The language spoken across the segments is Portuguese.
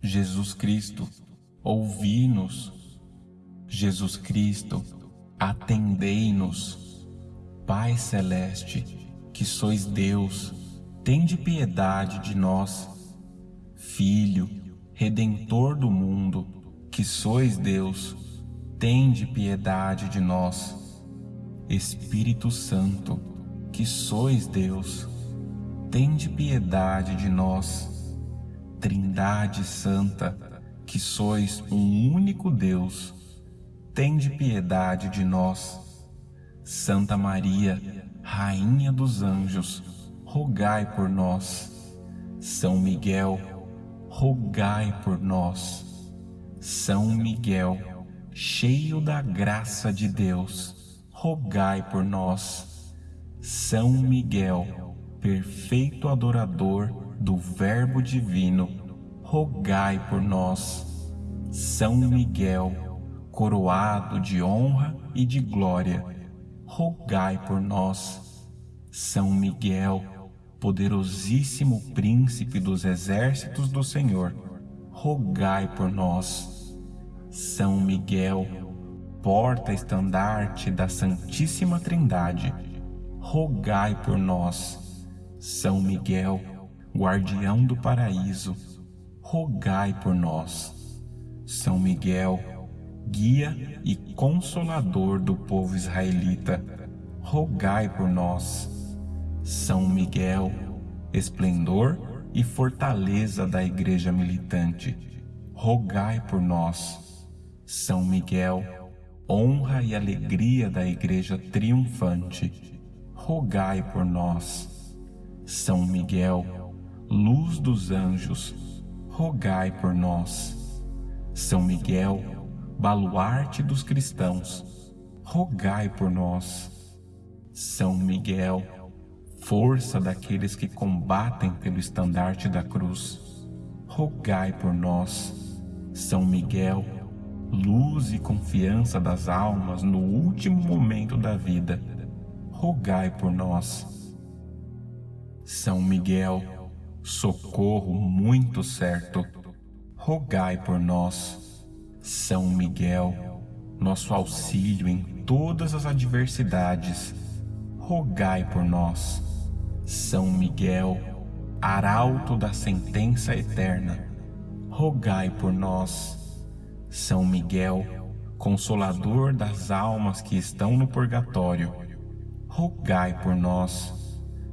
Jesus Cristo, ouvi-nos. Jesus Cristo, atendei-nos. Pai Celeste, que sois Deus, tende piedade de nós. Filho, Redentor do mundo, que sois Deus, tende piedade de nós. Espírito Santo, que sois Deus, tende piedade de nós. Trindade Santa, que sois um único Deus, tende piedade de nós. Santa Maria, Rainha dos Anjos, rogai por nós. São Miguel, rogai por nós. São Miguel, cheio da graça de Deus, rogai por nós. São Miguel, perfeito adorador do Verbo Divino, rogai por nós. São Miguel, coroado de honra e de glória, rogai por nós. São Miguel, poderosíssimo príncipe dos exércitos do Senhor, rogai por nós. São Miguel, porta-estandarte da Santíssima Trindade, rogai por nós. São Miguel, guardião do paraíso, rogai por nós. São Miguel, guia e consolador do povo israelita, rogai por nós. São Miguel, esplendor e fortaleza da Igreja militante, rogai por nós. São Miguel, honra e alegria da Igreja triunfante, rogai por nós. São Miguel, luz dos anjos, rogai por nós. São Miguel, baluarte dos cristãos, rogai por nós. São Miguel, força daqueles que combatem pelo estandarte da cruz, rogai por nós. São Miguel, luz e confiança das almas no último momento da vida, rogai por nós. São Miguel, socorro muito certo, rogai por nós. São Miguel, nosso auxílio em todas as adversidades, rogai por nós. São Miguel, arauto da sentença eterna, rogai por nós. São Miguel, consolador das almas que estão no purgatório, rogai por nós.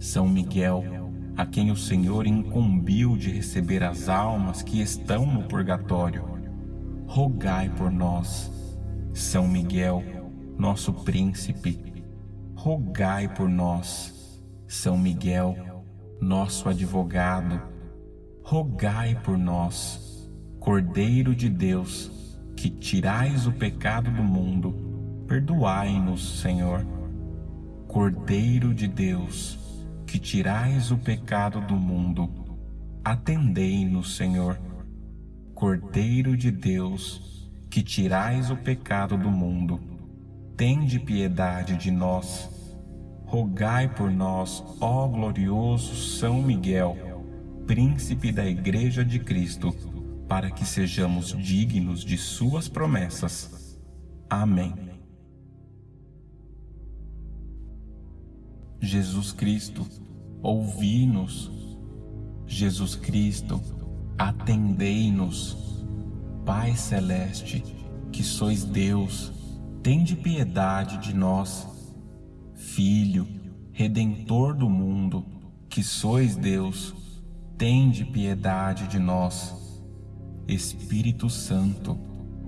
São Miguel, a quem o Senhor incumbiu de receber as almas que estão no purgatório, rogai por nós. São Miguel, nosso príncipe, rogai por nós. São Miguel, nosso advogado, rogai por nós. Cordeiro de Deus, que tirais o pecado do mundo, perdoai-nos, Senhor. Cordeiro de Deus, que tirais o pecado do mundo, atendei-nos, Senhor. Cordeiro de Deus, que tirais o pecado do mundo, tende piedade de nós. Rogai por nós, ó glorioso São Miguel, príncipe da Igreja de Cristo, para que sejamos dignos de suas promessas. Amém. Jesus Cristo, ouvi-nos. Jesus Cristo, atendei-nos. Pai Celeste, que sois Deus, tende piedade de nós. Filho, Redentor do mundo, que sois Deus, tende piedade de nós. Espírito Santo,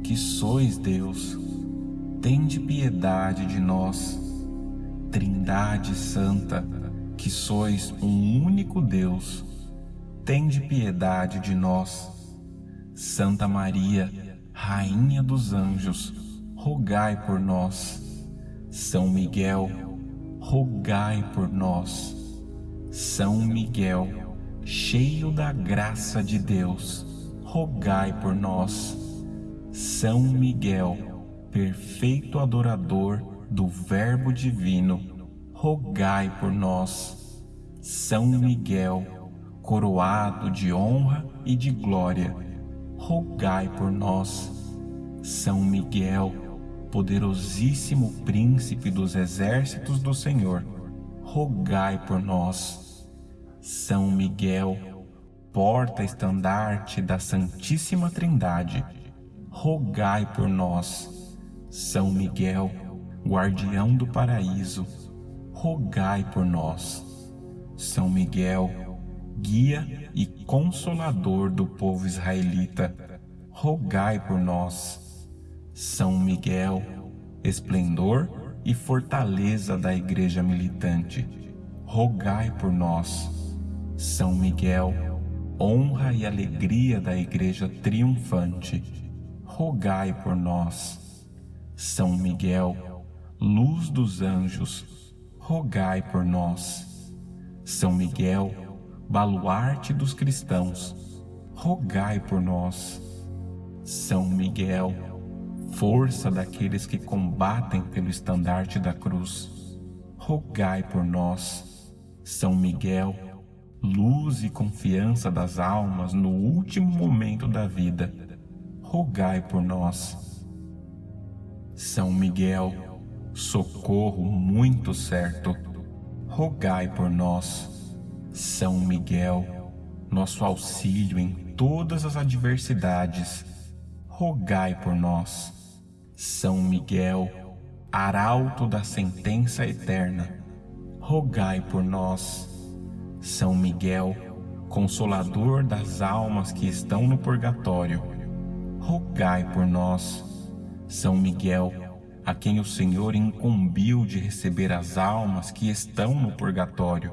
que sois Deus, tende piedade de nós. Trindade Santa, que sois um único Deus, tende piedade de nós. Santa Maria, Rainha dos Anjos, rogai por nós. São Miguel, rogai por nós. São Miguel, cheio da graça de Deus, rogai por nós. São Miguel, perfeito adorador do Verbo Divino, rogai por nós. São Miguel, coroado de honra e de glória, rogai por nós. São Miguel, poderosíssimo príncipe dos exércitos do Senhor, rogai por nós. São Miguel, porta-estandarte da Santíssima Trindade, rogai por nós. São Miguel, guardião do paraíso, rogai por nós. São Miguel, guia e consolador do povo israelita, rogai por nós. São Miguel, esplendor e fortaleza da igreja militante, rogai por nós. São Miguel, honra e alegria da igreja triunfante, rogai por nós. São Miguel, luz dos anjos, rogai por nós. São Miguel, baluarte dos cristãos, rogai por nós. São Miguel, força daqueles que combatem pelo estandarte da cruz, rogai por nós. São Miguel, luz e confiança das almas no último momento da vida, rogai por nós. São Miguel, socorro muito certo, rogai por nós. São Miguel, nosso auxílio em todas as adversidades, rogai por nós. São Miguel, arauto da sentença eterna, rogai por nós. São Miguel, consolador das almas que estão no purgatório, rogai por nós. São Miguel, a quem o Senhor incumbiu de receber as almas que estão no purgatório,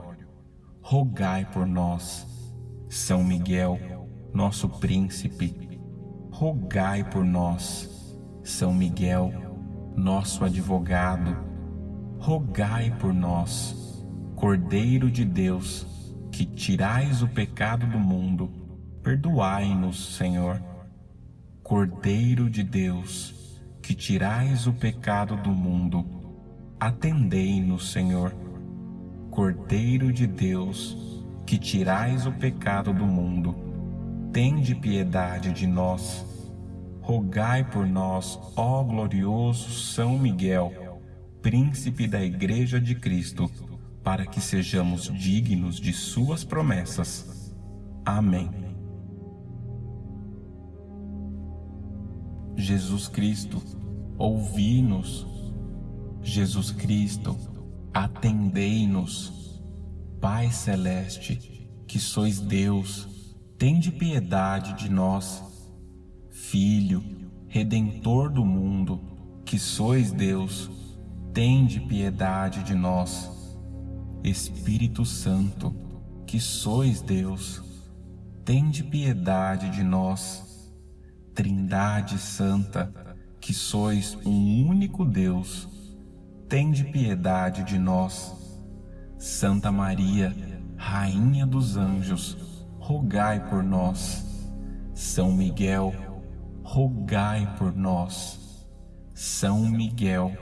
rogai por nós. São Miguel, nosso príncipe, rogai por nós. São Miguel, nosso advogado, rogai por nós. Cordeiro de Deus, que tirais o pecado do mundo, perdoai-nos, Senhor. Cordeiro de Deus, que tirais o pecado do mundo, atendei-nos, Senhor. Cordeiro de Deus, que tirais o pecado do mundo, tende piedade de nós. Rogai por nós, ó glorioso São Miguel, príncipe da Igreja de Cristo, para que sejamos dignos de suas promessas. Amém. Jesus Cristo, ouvi-nos. Jesus Cristo, atendei-nos. Pai Celeste, que sois Deus, tende piedade de nós. Filho, Redentor do mundo, que sois Deus, tende piedade de nós. Espírito Santo, que sois Deus, tende piedade de nós. Trindade Santa, que sois um único Deus, tende piedade de nós. Santa Maria, Rainha dos Anjos, rogai por nós. São Miguel, rogai por nós. São Miguel,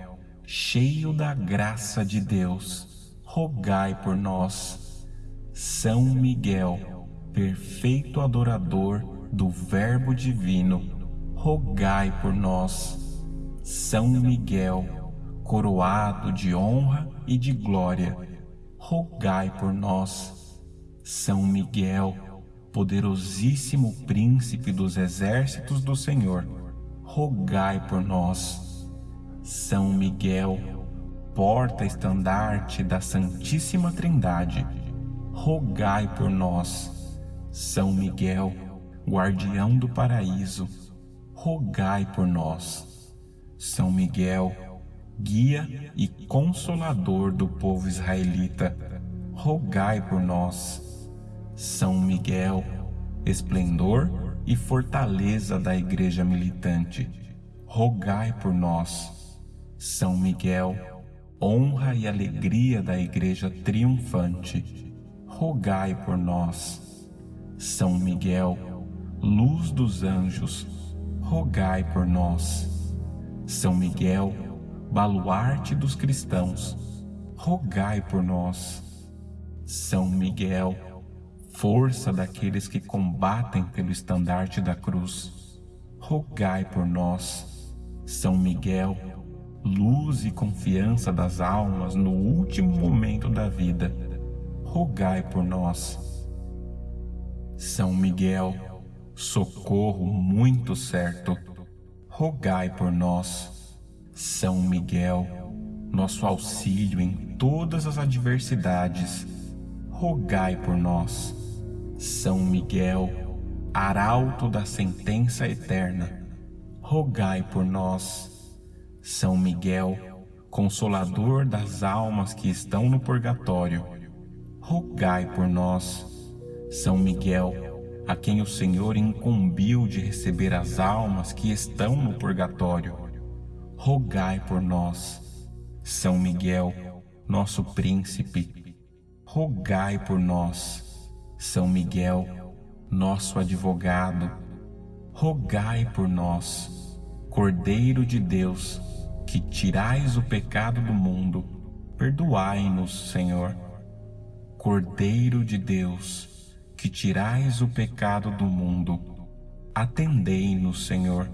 cheio da graça de Deus, rogai por nós. São Miguel, perfeito adorador do Verbo Divino, rogai por nós. São Miguel, coroado de honra e de glória, rogai por nós. São Miguel, poderosíssimo príncipe dos exércitos do Senhor, rogai por nós. São Miguel, porta-estandarte da Santíssima Trindade, rogai por nós. São Miguel, guardião do paraíso, rogai por nós. São Miguel, guia e consolador do povo israelita, rogai por nós. São Miguel, esplendor e fortaleza da igreja militante, rogai por nós. São Miguel, honra e alegria da igreja triunfante, rogai por nós. São Miguel, luz dos anjos, rogai por nós. São Miguel, baluarte dos cristãos, rogai por nós. São Miguel, força daqueles que combatem pelo estandarte da cruz, rogai por nós. São Miguel, luz e confiança das almas no último momento da vida, rogai por nós. São Miguel, socorro muito certo, rogai por nós. São Miguel, nosso auxílio em todas as adversidades, rogai por nós. São Miguel, arauto da sentença eterna, rogai por nós. São Miguel, consolador das almas que estão no purgatório, rogai por nós. São Miguel, a quem o Senhor incumbiu de receber as almas que estão no purgatório, rogai por nós. São Miguel, nosso príncipe, rogai por nós. São Miguel, nosso advogado, rogai por nós. Cordeiro de Deus, que tirais o pecado do mundo, perdoai-nos, Senhor. Cordeiro de Deus, que tirais o pecado do mundo, atendei-nos, Senhor.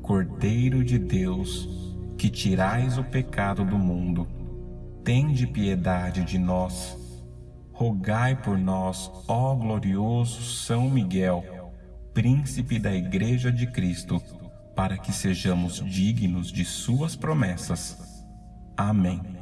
Cordeiro de Deus, que tirais o pecado do mundo, tende piedade de nós. Rogai por nós, ó glorioso São Miguel, príncipe da Igreja de Cristo, para que sejamos dignos de Suas promessas. Amém.